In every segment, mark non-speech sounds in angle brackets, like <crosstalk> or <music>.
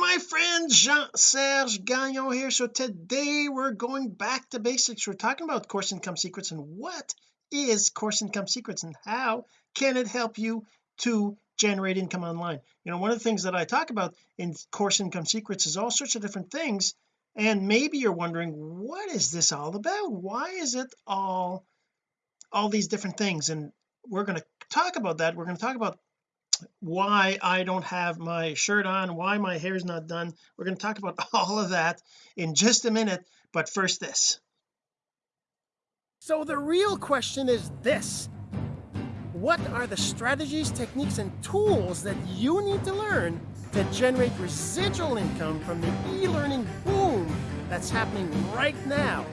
my friends Jean-Serge Gagnon here. So today we're going back to basics. We're talking about course income secrets and what is course income secrets and how can it help you to generate income online? You know one of the things that I talk about in course income secrets is all sorts of different things. And maybe you're wondering what is this all about? Why is it all all these different things? And we're going to talk about that. We're going to talk about why I don't have my shirt on why my hair is not done. We're going to talk about <laughs> all of that in just a minute but first this. So the real question is this. What are the strategies techniques and tools that you need to learn to generate residual income from the e-learning boom that's happening right now?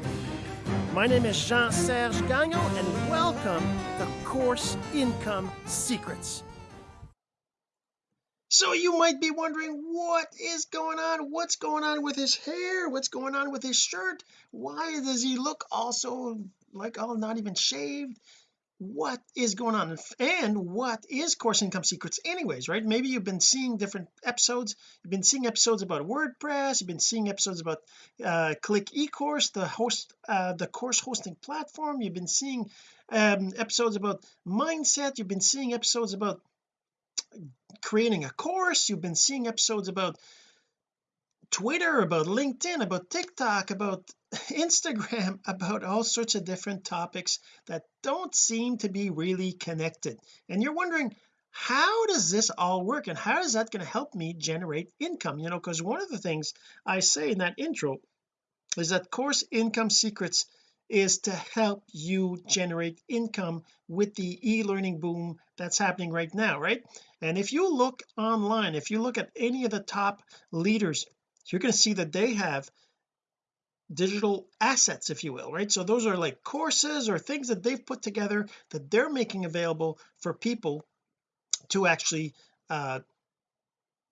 My name is Jean-Serge Gagnon and welcome to Course Income Secrets so you might be wondering what is going on? What's going on with his hair? What's going on with his shirt? Why does he look also like all not even shaved? What is going on? And what is course income secrets anyways right? Maybe you've been seeing different episodes. You've been seeing episodes about WordPress. You've been seeing episodes about uh click ecourse the host uh the course hosting platform. You've been seeing um episodes about mindset. You've been seeing episodes about creating a course. You've been seeing episodes about Twitter about LinkedIn about TikTok about <laughs> Instagram <laughs> about all sorts of different topics that don't seem to be really connected. And you're wondering how does this all work? And how is that going to help me generate income? You know because one of the things I say in that intro is that course income secrets is to help you generate income with the e-learning boom that's happening right now right? And if you look online if you look at any of the top leaders you're going to see that they have digital assets if you will right? So those are like courses or things that they've put together that they're making available for people to actually uh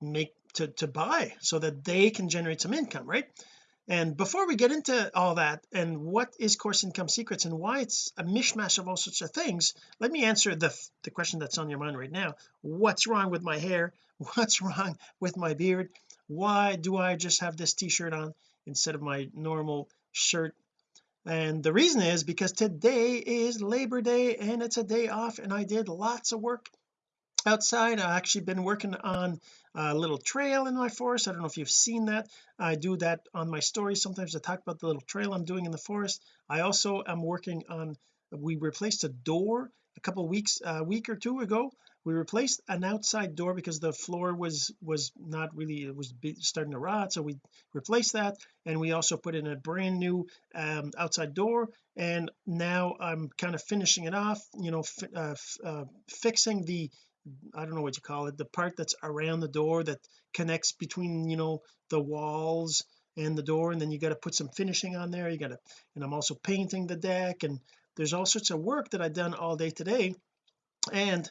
make to to buy so that they can generate some income right and before we get into all that and what is course income secrets and why it's a mishmash of all sorts of things let me answer the the question that's on your mind right now. What's wrong with my hair? <laughs> What's wrong with my beard? Why do I just have this t-shirt on instead of my normal shirt? And the reason is because today is Labor Day and it's a day off and I did lots of work outside. I've actually been working on a little trail in my forest. I don't know if you've seen that. I do that on my stories sometimes I talk about the little trail I'm doing in the forest. I also am working on we replaced a door a couple weeks a week or two ago. We replaced an outside door because the floor was was not really it was starting to rot so we replaced that. And we also put in a brand new um, outside door. And now I'm kind of finishing it off you know uh, uh, fixing the I don't know what you call it the part that's around the door that connects between you know the walls and the door and then you got to put some finishing on there you got to and I'm also painting the deck and there's all sorts of work that I've done all day today. And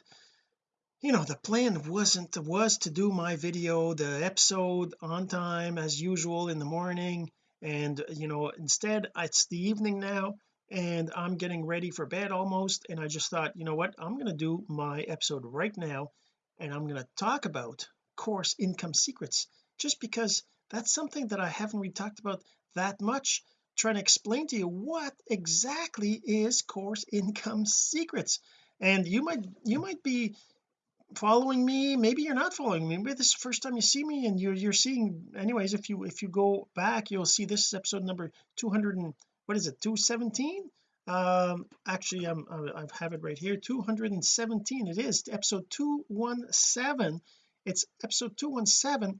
you know the plan wasn't was to do my video the episode on time as usual in the morning and you know instead it's the evening now and I'm getting ready for bed almost and I just thought you know what? I'm going to do my episode right now and I'm going to talk about course income secrets just because that's something that I haven't really talked about that much trying to explain to you what exactly is course income secrets. And you might you might be following me maybe you're not following me maybe this is the first time you see me and you're you're seeing anyways if you if you go back you'll see this is episode number 200 and what is it 217 um actually I'm I have it right here 217 it is episode 217 it's episode 217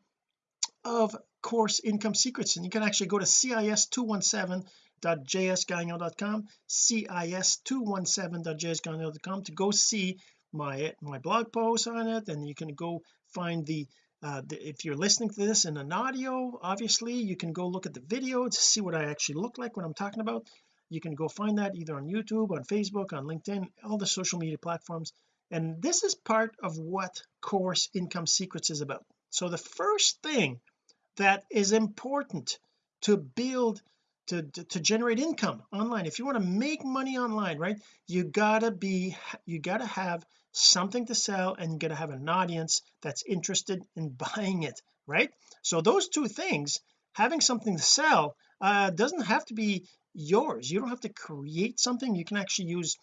of course income secrets and you can actually go to cis217.jsgagnon.com cis217.jsgagnon.com to go see my my blog post on it and you can go find the uh, if you're listening to this in an audio obviously you can go look at the video to see what I actually look like when I'm talking about. You can go find that either on YouTube on Facebook on LinkedIn all the social media platforms. And this is part of what course income secrets is about. So the first thing that is important to build to, to, generate income online. If you want to make money online right you gotta be you gotta have something to sell and you gotta have an audience that's interested in <laughs> buying it right? So those two things having something to sell uh doesn't have to be yours. You don't have to create something. You can actually use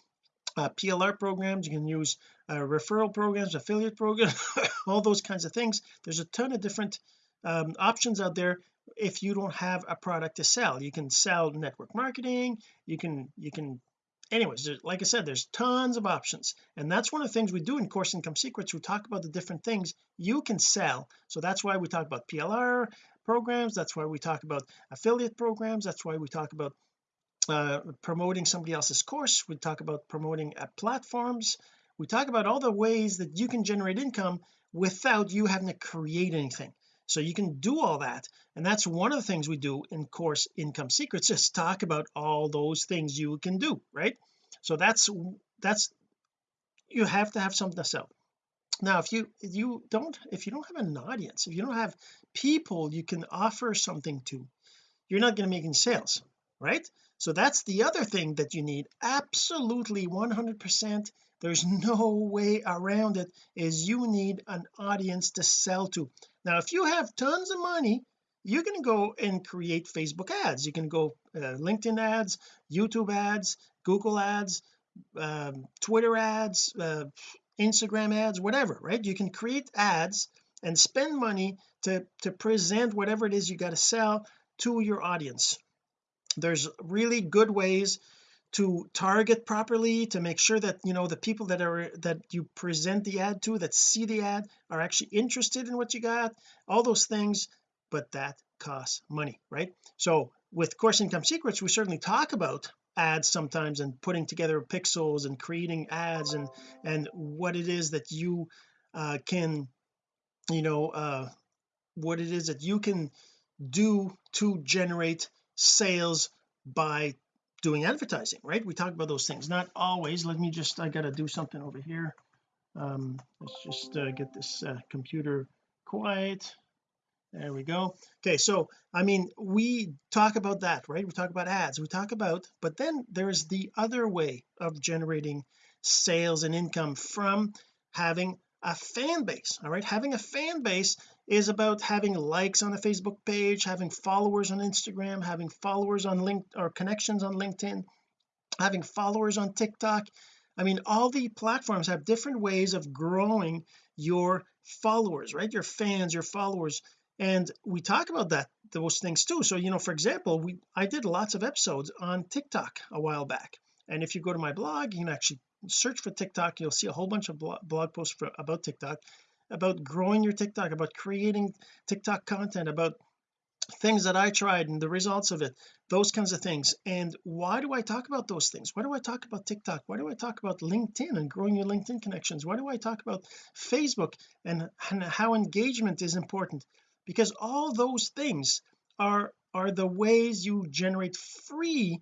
uh, PLR programs. You can use uh, referral programs affiliate programs <laughs> all those kinds of things. There's a ton of different um, options out there if you don't have a product to sell. You can sell network marketing you can you can anyways like I said there's tons of options. And that's one of the things we do in course income secrets. We talk about the different things you can sell. So that's why we talk about PLR programs. That's why we talk about affiliate programs. That's why we talk about uh, promoting somebody else's course. We talk about promoting uh, platforms. We talk about all the ways that you can generate income without you having to create anything so you can do all that. And that's one of the things we do in course income secrets <laughs> just talk about all those things you can do right? So that's that's you have to have something to sell. Now if you you don't if you don't have an audience if you don't have people you can offer something to you're not going to make any sales right? So that's the other thing that you need. Absolutely 100 percent there's no way around it is you need an audience to sell to now if you have tons of money you can go and create Facebook ads. You can go uh, LinkedIn ads YouTube ads Google ads um, Twitter ads uh, Instagram ads whatever right? You can create ads and spend money to to present whatever it is you got to sell to your audience. There's really good ways to target properly to make sure that you know the people that are that you present the ad to that see the ad are actually interested in what you got all those things but that costs money right? So with course income secrets we certainly talk about ads sometimes and putting together pixels and creating ads and and what it is that you uh, can you know uh what it is that you can do to generate sales by doing advertising right? We talk about those things. Not always. Let me just I got to do something over here. Um let's just uh, get this uh, computer quiet. There we go. Okay so I mean we talk about that right? We talk about ads. We talk about but then there's the other way of generating sales and income from having a fan base all right? Having a fan base is about having likes on a Facebook page having followers on Instagram having followers on link or connections on LinkedIn having followers on TikTok. I mean all the platforms have different ways of growing your followers right? Your fans your followers. And we talk about that those things too. So you know for example we I did lots of episodes on TikTok a while back. And if you go to my blog you can actually search for TikTok you'll see a whole bunch of blog posts for, about TikTok about growing your TikTok about creating TikTok content about things that I tried and the results of it those kinds of things. And why do I talk about those things? Why do I talk about TikTok? Why do I talk about LinkedIn and growing your LinkedIn connections? Why do I talk about Facebook and, and how engagement is important? Because all those things are are the ways you generate free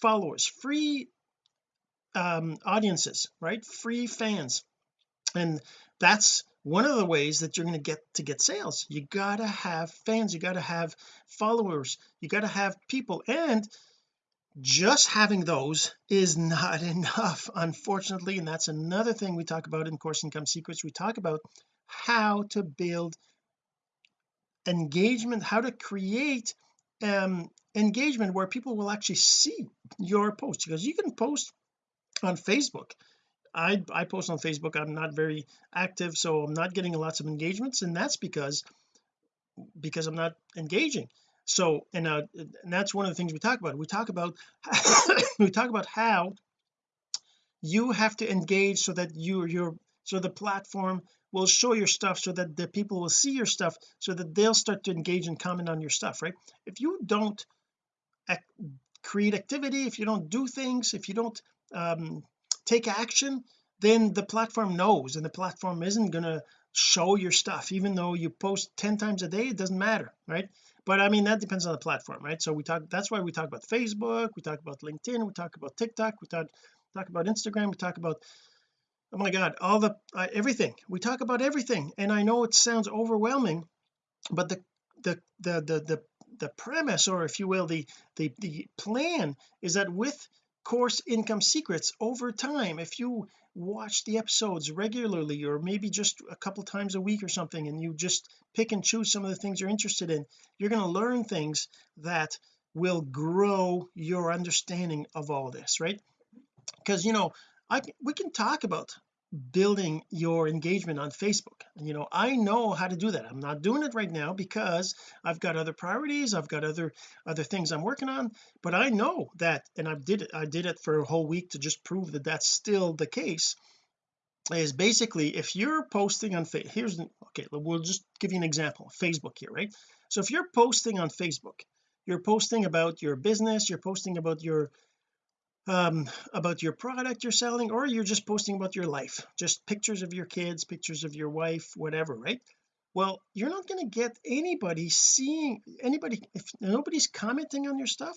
followers free um audiences right? Free fans. And that's one of the ways that you're going to get to get sales you gotta have fans you gotta have followers you gotta have people and just having those is not <laughs> enough unfortunately and that's another thing we talk about in course income secrets. We talk about how to build engagement how to create um engagement where people will actually see your post because you can post on Facebook I I post on Facebook I'm not very active so I'm not getting lots of engagements and that's because because I'm not engaging. So and, uh, and that's one of the things we talk about. We talk about <coughs> we talk about how you have to engage so that you your so the platform will show your stuff so that the people will see your stuff so that they'll start to engage and comment on your stuff right? If you don't create activity if you don't do things if you don't um take action then the platform knows and the platform isn't going to show your stuff even though you post 10 times a day it doesn't matter right? But I mean that depends on the platform right? So we talk that's why we talk about Facebook we talk about LinkedIn we talk about TikTok we talk talk about Instagram we talk about oh my god all the uh, everything. We talk about everything and I know it sounds overwhelming but the the the the the, the premise or if you will the the the plan is that with course income secrets over time. If you watch the episodes regularly or maybe just a couple times a week or something and you just pick and choose some of the things you're interested in you're going to learn things that will grow your understanding of all this right? Because you know I we can talk about building your engagement on Facebook. You know I know how to do that. I'm not doing it right now because I've got other priorities I've got other other things I'm working on but I know that and I did it I did it for a whole week to just prove that that's still the case is basically if you're posting on Facebook here's okay we'll just give you an example Facebook here right? So if you're posting on Facebook you're posting about your business you're posting about your um about your product you're selling or you're just posting about your life. Just pictures of your kids pictures of your wife whatever right? Well you're not going to get anybody seeing anybody if nobody's commenting on your stuff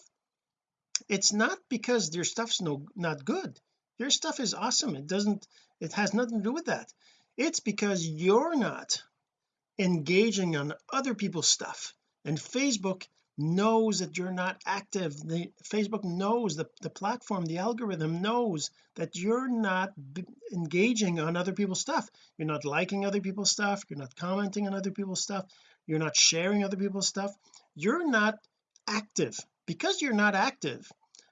it's not because your stuff's no not good. Your stuff is awesome. It doesn't it has nothing to do with that. It's because you're not engaging on other people's stuff. And Facebook knows that you're not active. The Facebook knows the, the platform the algorithm knows that you're not engaging on other people's stuff. You're not liking other people's stuff. You're not commenting on other people's stuff. You're not sharing other people's stuff. You're not active. Because you're not active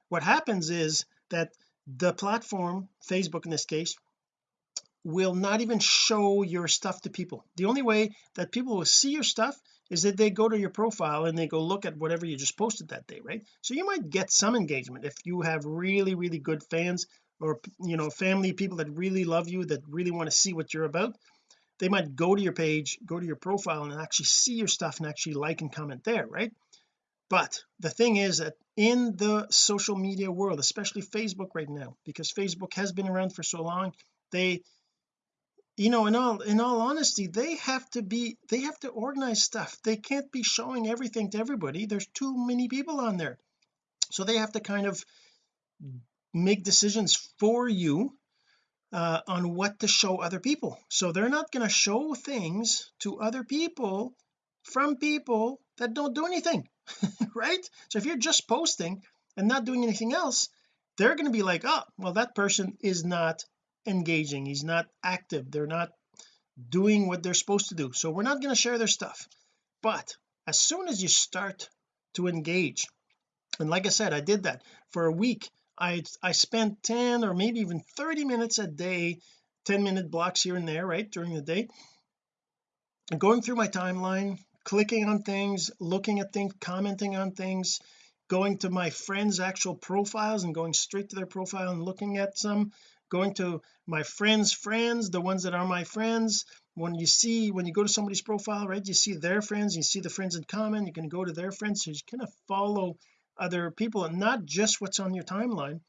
what happens is that the platform Facebook in this case will not even show your stuff to people. The only way that people will see your stuff is that they go to your profile and they go look at whatever you just posted that day right? So you might get some engagement if you have really really good fans or you know family people that really love you that really want to see what you're about. They might go to your page go to your profile and actually see your stuff and actually like and comment there right? But the thing is that in the social media world especially Facebook right now because Facebook has been around for so long they you know in all in all honesty they have to be they have to organize stuff. They can't be showing everything to everybody. There's too many people on there. So they have to kind of make decisions for you uh, on what to show other people. So they're not going to show things to other people from people that don't do anything <laughs> right? So if you're just posting and not doing anything else they're going to be like oh well that person is not engaging. He's not active. They're not doing what they're supposed to do. So we're not going to share their stuff. But as soon as you start to engage and like I said I did that. For a week I I spent 10 or maybe even 30 minutes a day 10 minute blocks here and there right during the day and going through my timeline clicking on things looking at things commenting on things going to my friends actual profiles and going straight to their profile and looking at some going to my friends friends the ones that are my friends. When you see when you go to somebody's profile right you see their friends you see the friends in common you can go to their friends. So you kind of follow other people and not just what's on your timeline.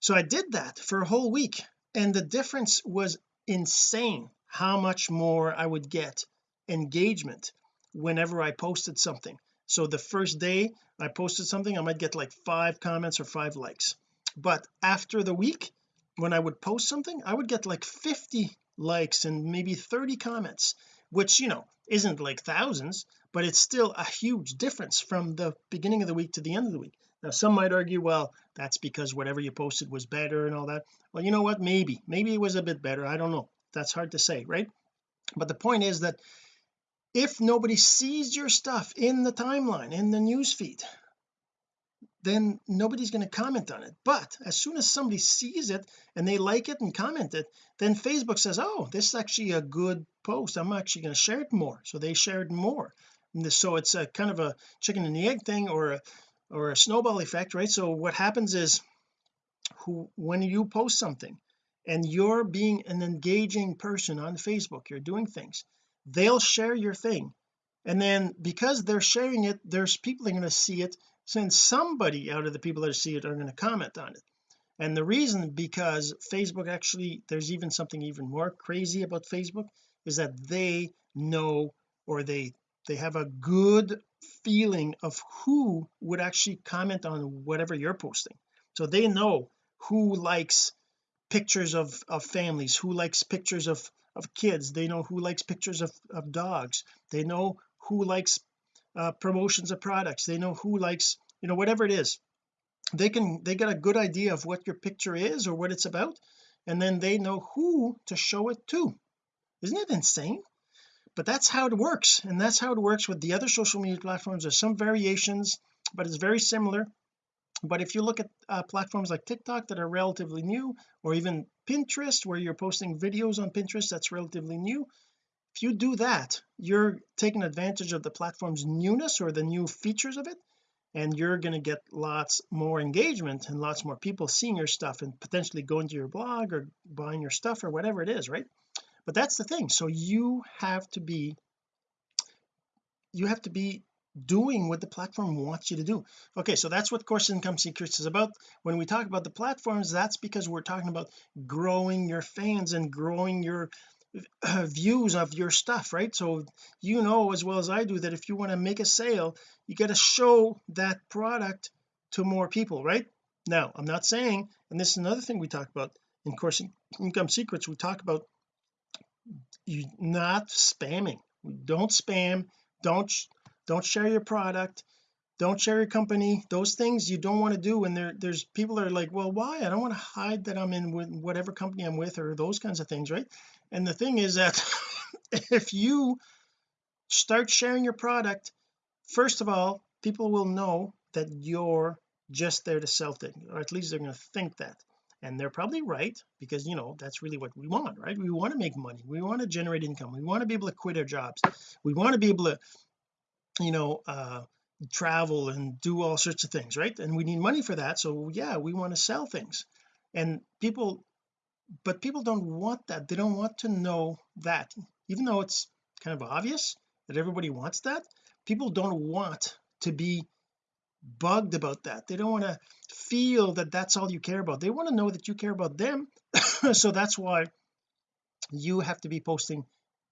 So I did that for a whole week and the difference was insane how much more I would get engagement whenever I posted something. So the first day I posted something I might get like five comments or five likes. But after the week when I would post something I would get like 50 likes and maybe 30 comments which you know isn't like thousands but it's still a huge difference from the beginning of the week to the end of the week. Now some might argue well that's because whatever you posted was better and all that. Well you know what? Maybe. Maybe it was a bit better. I don't know. That's hard to say right? But the point is that if nobody sees your stuff in the timeline in the news feed then nobody's going to comment on it. But as soon as somebody sees it and they like it and comment it then Facebook says oh this is actually a good post. I'm actually going to share it more. So they shared more. This, so it's a kind of a chicken and the egg thing or a or a snowball effect right? So what happens is who when you post something and you're being an engaging person on Facebook you're doing things they'll share your thing. And then because they're sharing it there's people are going to see it since somebody out of the people that see it are going to comment on it. And the reason because Facebook actually there's even something even more crazy about Facebook is that they know or they they have a good feeling of who would actually comment on whatever you're posting. So they know who likes pictures of of families who likes pictures of of kids. They know who likes pictures of, of dogs. They know who likes uh, promotions of products. They know who likes you know whatever it is. They can they get a good idea of what your picture is or what it's about and then they know who to show it to. Isn't it insane? But that's how it works and that's how it works with the other social media platforms. There's some variations but it's very similar. But if you look at uh, platforms like TikTok that are relatively new or even Pinterest where you're posting videos on Pinterest that's relatively new if you do that you're taking advantage of the platform's newness or the new features of it and you're going to get lots more engagement and lots more people seeing your stuff and potentially going to your blog or buying your stuff or whatever it is right? But that's the thing. So you have to be you have to be doing what the platform wants you to do. Okay so that's what course income secrets is about. When we talk about the platforms that's because we're talking about growing your fans and growing your <clears throat> views of your stuff right? So you know as well as I do that if you want to make a sale you got to show that product to more people right? Now I'm not saying and this is another thing we talk about in course income secrets we talk about you not spamming. Don't spam don't don't share your product don't share your company those things you don't want to do when there there's people that are like well why? I don't want to hide that I'm in with whatever company I'm with or those kinds of things right? And the thing is that <laughs> if you start sharing your product first of all people will know that you're just there to sell things or at least they're going to think that. And they're probably right because you know that's really what we want right? We want to make money. We want to generate income. We want to be able to quit our jobs. We want to be able to you know uh travel and do all sorts of things right? And we need money for that so yeah we want to sell things. And people but people don't want that. They don't want to know that. Even though it's kind of obvious that everybody wants that people don't want to be bugged about that. They don't want to feel that that's all you care about. They want to know that you care about them. <laughs> So that's why you have to be posting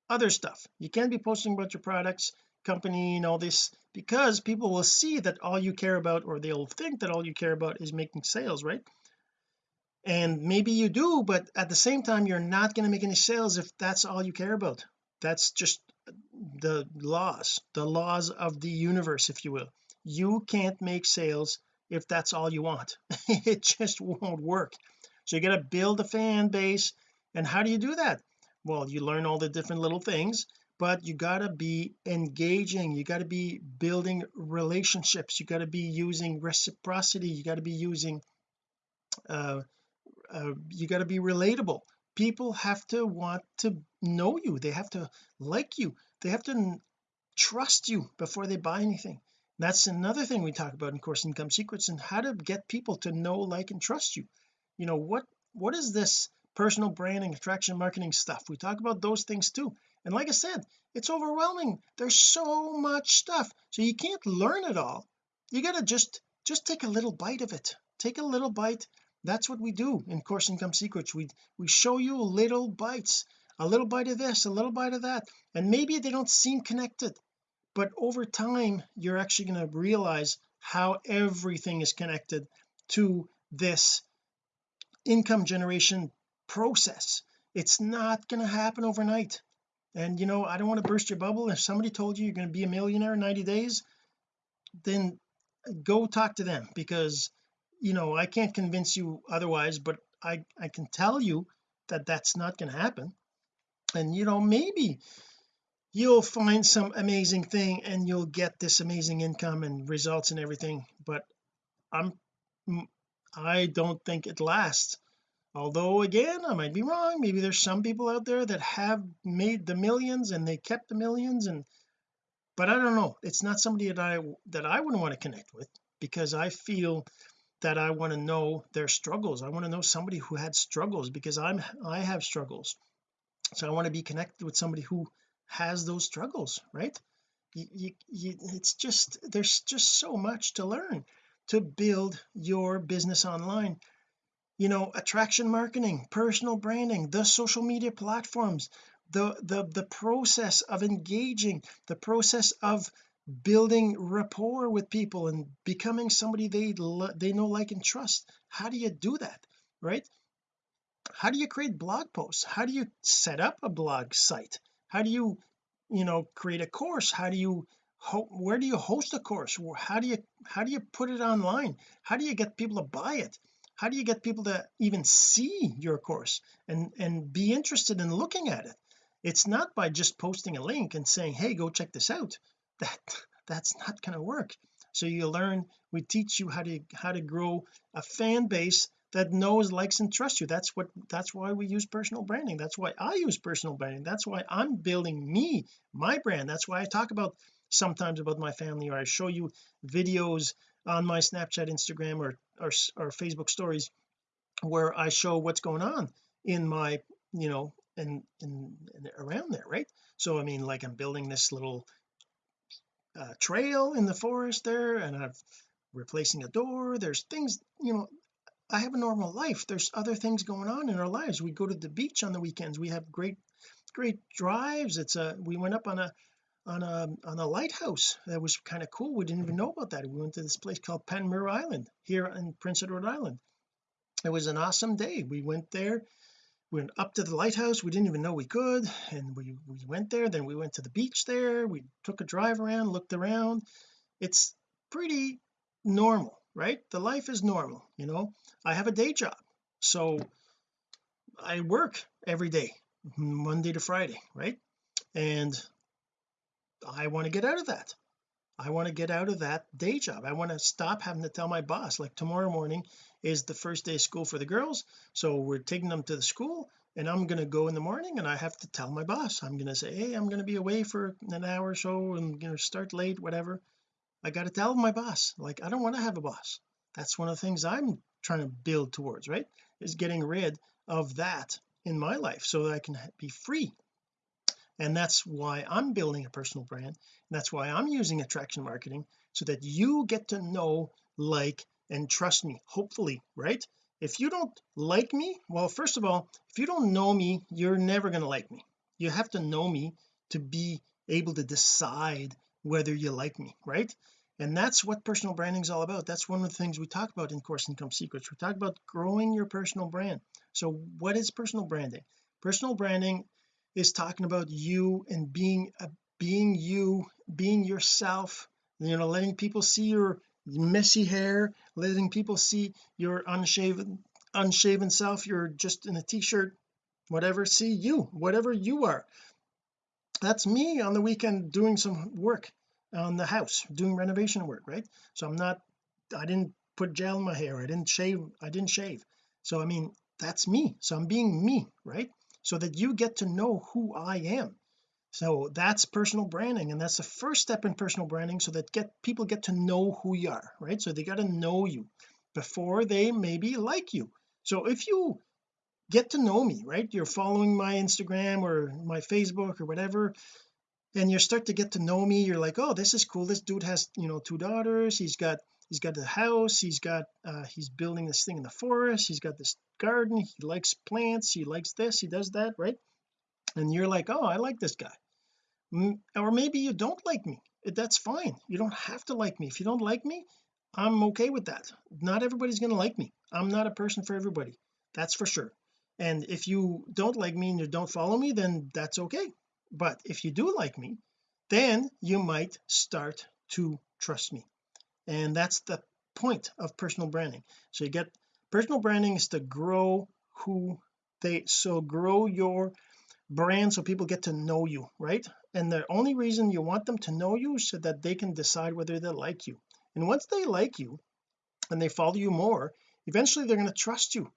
other stuff. You can't be posting about your products company and all this because people will see that all you care about or they'll think that all you care about is making sales right? And maybe you do but at the same time you're not going to make any sales if that's all you care about. That's just the laws the laws of the universe if you will. You can't make sales if that's all you want. <laughs> It just won't work. So you got to build a fan base. And how do you do that? Well you learn all the different little things but you got to be engaging you got to be building relationships you got to be using reciprocity you got to be using uh, uh you got to be relatable. People have to want to know you they have to like you they have to trust you before they buy anything. That's another thing we talk about in course income secrets and how to get people to know like and trust you. You know what what is this personal branding attraction marketing stuff? We talk about those things too and like I said it's overwhelming. There's so much stuff. So you can't learn it all. You got to just just take a little bite of it. Take a little bite. That's what we do in course income secrets. We we show you little bites a little bite of this a little bite of that. And maybe they don't seem connected but over time you're actually going to realize how everything is connected to this income generation process. It's not going to happen overnight and you know I don't want to burst your bubble. If somebody told you you're going to be a millionaire in 90 days then go talk to them because you know I can't convince you otherwise but I I can tell you that that's not going to happen. And you know maybe you'll find some amazing thing and you'll get this amazing income and results and everything but I'm I don't think it lasts although again I might be wrong maybe there's some people out there that have made the millions and they kept the millions and but I don't know. It's not somebody that I that I wouldn't want to connect with because I feel that I want to know their struggles. I want to know somebody who had struggles because I'm I have struggles. So I want to be connected with somebody who has those struggles right? You, you, you, it's just there's just so much to learn to build your business online you know attraction marketing personal branding the social media platforms the the the process of engaging the process of building rapport with people and becoming somebody they they know like and trust. How do you do that right? How do you create blog posts? How do you set up a blog site? How do you you know create a course? How do you where do you host a course? How do you how do you put it online? How do you get people to buy it how do you get people to even see your course and and be interested in looking at it? It's not by just posting a link and saying hey go check this out. <laughs> That that's not going to work. So you learn we teach you how to how to grow a fan base that knows likes and trusts you. That's what that's why we use personal branding. That's why I use personal branding. That's why I'm building me my brand. That's why I talk about sometimes about my family or I show you videos on my Snapchat Instagram or or, or Facebook stories where I show what's going on in my you know and, and, around there right? So I mean like I'm building this little uh, trail in the forest there and I'm replacing a door. There's things you know I have a normal life. There's other things going on in our lives. We go to the beach on the weekends. We have great great drives. It's a we went up on a on a on a lighthouse that was kind of cool we didn't even know about that. We went to this place called Panmure Island here in Prince Edward Island. It was an awesome day. We went there we went up to the lighthouse we didn't even know we could and we we went there then we went to the beach there we took a drive around looked around. It's pretty normal right? The life is normal you know? I have a day job so I work every day Monday to Friday right? And I want to get out of that. I want to get out of that day job. I want to stop having to tell my boss like tomorrow morning is the first day of school for the girls so we're taking them to the school and I'm going to go in the morning and I have to tell my boss. I'm going to say hey I'm going to be away for an hour or so and going to start late whatever I got to tell my boss like I don't want to have a boss. That's one of the things I'm trying to build towards right is getting rid of that in my life so that I can be free and that's why I'm building a personal brand and that's why I'm using attraction marketing so that you get to know like and trust me hopefully right? If you don't like me well first of all if you don't know me you're never going to like me. You have to know me to be able to decide whether you like me right? And that's what personal branding is all about. That's one of the things we talk about in course income secrets. We talk about growing your personal brand. So what is personal branding? Personal branding is talking about you and being a being you being yourself you know letting people see your messy hair letting people see your unshaven unshaven self you're just in a t-shirt whatever see you whatever you are. That's me on the weekend doing some work on the house doing renovation work right? So I'm not I didn't put gel in my hair I didn't shave I didn't shave. So I mean that's me. So I'm being me right so that you get to know who I am. So that's personal branding and that's the first step in personal branding so that get people get to know who you are right? So they got to know you before they maybe like you. So if you get to know me right you're following my Instagram or my Facebook or whatever and you start to get to know me you're like oh this is cool. This dude has you know two daughters. He's got he's got the house he's got uh he's building this thing in the forest he's got this garden he likes plants he likes this he does that right? And you're like oh I like this guy. Or maybe you don't like me. That's fine. You don't have to like me. If you don't like me I'm okay with that. Not everybody's going to like me. I'm not a person for everybody. That's for sure. And if you don't like me and you don't follow me then that's okay. But if you do like me then you might start to trust me and that's the point of personal branding. So you get personal branding is to grow who they so grow your brand so people get to know you right? And the only reason you want them to know you is so that they can decide whether they like you. And once they like you and they follow you more eventually they're going to trust you.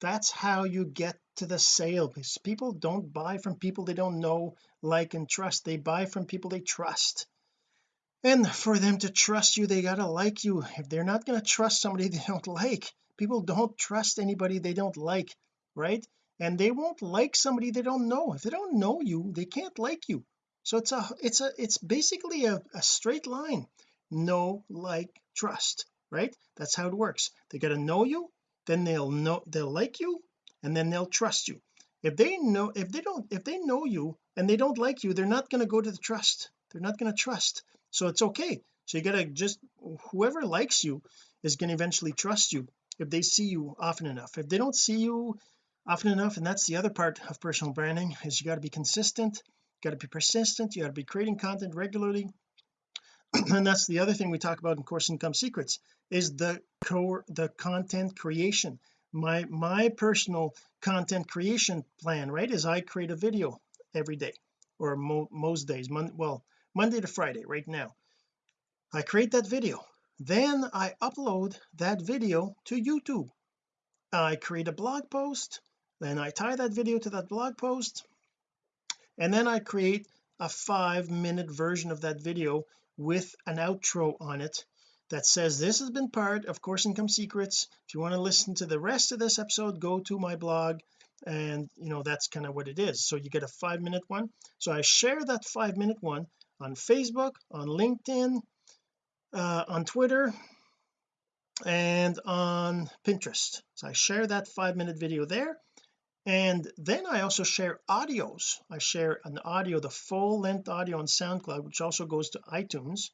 That's how you get to the sale because people don't buy from people they don't know like and trust. They buy from people they trust and for them to trust you they gotta like you. If they're not to trust somebody <laughs> they don't like people don't trust anybody they don't like right? And they won't like somebody they don't know. If they don't know you they can't like you. So it's a it's a it's basically a, a straight line. Know like trust right? That's how it works. They got to know you then they'll know they'll like you and then they'll trust you. If they know if they don't if they know you and they don't like you they're not going to go to the trust. They're not going to trust so it's okay. So you got to just whoever likes you is going to eventually trust you if they see you often enough. If they don't see you often enough and that's the other part of personal branding is you got to be consistent you got to be persistent you got to be creating content regularly. <clears throat> And that's the other thing we talk about in course income secrets is the core the content creation. My my personal content creation plan right is I create a video every day or mo most days Mon well Monday to Friday right now. I create that video. Then I upload that video to YouTube. I create a blog post. Then I tie that video to that blog post. And then I create a five minute version of that video with an outro on it that says this has been part of course income secrets. If you want to listen to the rest of this episode go to my blog. And you know that's kind of what it is. So you get a five minute one. So I share that five minute one on Facebook on LinkedIn uh, on Twitter and on Pinterest. So I share that five minute video there. And then I also share audios. I share an audio the full length audio on SoundCloud which also goes to iTunes.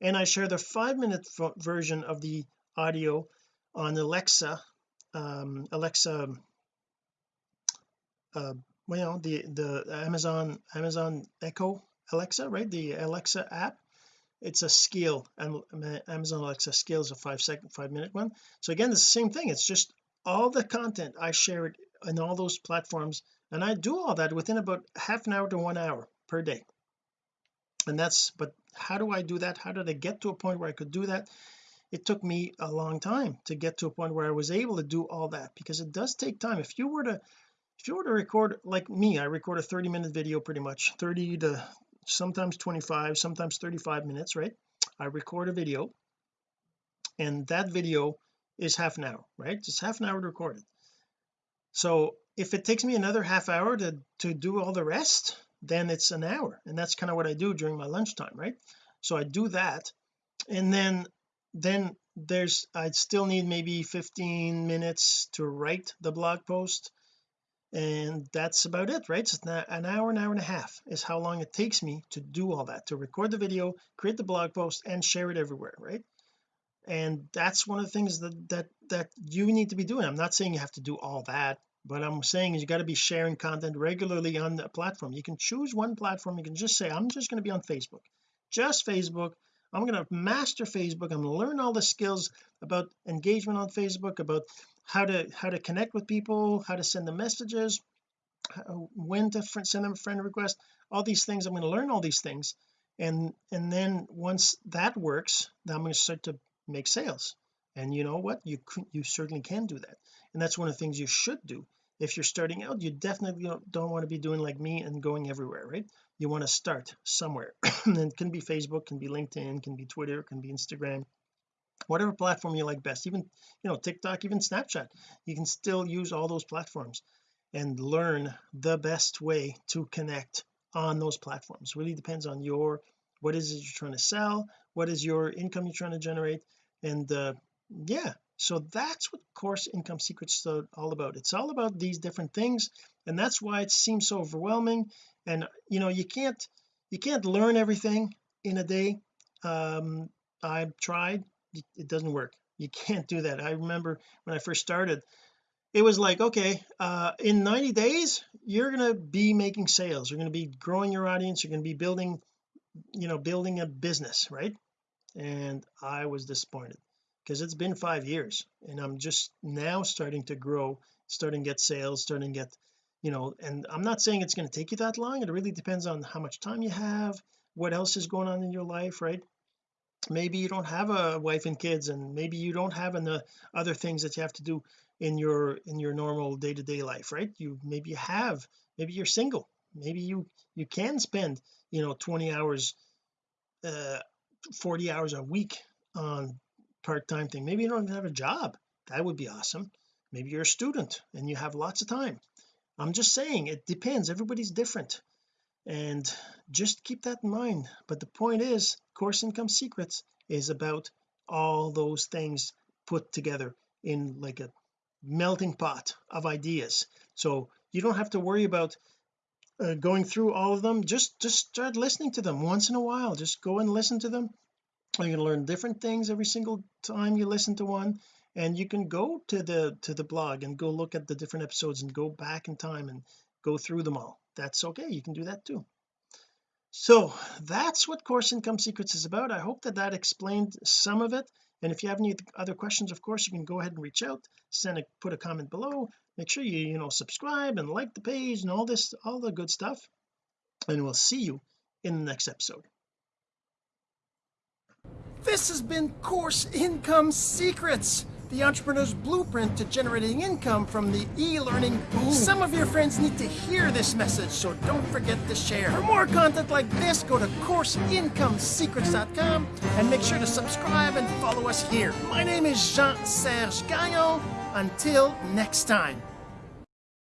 And I share the five minute version of the audio on Alexa um, Alexa uh well the the Amazon Amazon Echo Alexa right? The Alexa app. It's a and Amazon Alexa skill is a five second five minute one. So again it's the same thing. It's just all the content I share it in all those platforms and I do all that within about half an hour to one hour per day. And that's but how do I do that? How did I get to a point where I could do that? It took me a long time to get to a point where I was able to do all that because it does take time. If you were to if you were to record like me I record a 30 minute video pretty much 30 to sometimes 25 sometimes 35 minutes right? I record a video and that video is half an hour right? It's half an hour to record it. So if it takes me another half hour to to do all the rest then it's an hour and that's kind of what I do during my lunchtime right? So I do that and then then there's I'd still need maybe 15 minutes to write the blog post and that's about it right? So an hour an hour and a half is how long it takes me to do all that to record the video create the blog post and share it everywhere right? And that's one of the things that that that you need to be doing. I'm not saying you have to do all that but I'm saying is you got to be sharing content regularly on the platform. You can choose one platform. You can just say I'm just going to be on Facebook. Just Facebook. I'm going to master Facebook. I'm going to learn all the skills about engagement on Facebook about how to how to connect with people how to send them messages when to send them a friend request all these things I'm going to learn all these things. And and then once that works then I'm going to start to make sales. And you know what? You you certainly can do that. And that's one of the things you should do. If you're starting out you definitely don't, don't want to be doing like me and going everywhere right? You want to start somewhere. <coughs> And it can be Facebook can be LinkedIn can be Twitter can be Instagram whatever platform you like best even you know TikTok even Snapchat you can still use all those platforms and learn the best way to connect on those platforms. Really depends on your what is it you're trying to sell what is your income you're trying to generate and uh, yeah. So that's what course income secrets is all about. It's all about these different things and that's why it seems so overwhelming. And you know you can't you can't learn everything in a day. Um I've tried it doesn't work. You can't do that. I remember when I first started it was like okay uh in 90 days you're going to be making sales. You're going to be growing your audience. You're going to be building you know building a business right? And I was disappointed because it's been five years and I'm just now starting to grow starting to get sales starting to get you know and I'm not saying it's going to take you that long. It really depends on how much time you have what else is going on in your life right maybe you don't have a wife and kids and maybe you don't have any other things that you have to do in your in your normal day-to-day -day life right? You maybe you have maybe you're single maybe you you can spend you know 20 hours uh 40 hours a week on part-time thing. Maybe you don't have a job. That would be awesome. Maybe you're a student and you have lots of time. I'm just saying it depends. Everybody's different. And just keep that in mind. But the point is course income secrets is about all those things put together in like a melting pot of ideas. So you don't have to worry about uh, going through all of them. Just just start listening to them once in a while. Just go and listen to them. You're going to learn different things every single time you listen to one. And you can go to the to the blog and go look at the different episodes and go back in time and go through them all. That's okay. You can do that too so that's what course income secrets is about. I hope that that explained some of it. And if you have any other questions of course you can go ahead and reach out send a put a comment below. Make sure you you know subscribe and like the page and all this all the good stuff. And we'll see you in the next episode. This has been course income secrets the entrepreneur's blueprint to generating income from the e-learning boom. Some of your friends need to hear this message, so don't forget to share. For more content like this, go to CourseIncomeSecrets.com and make sure to subscribe and follow us here. My name is Jean-Serge Gagnon. Until next time.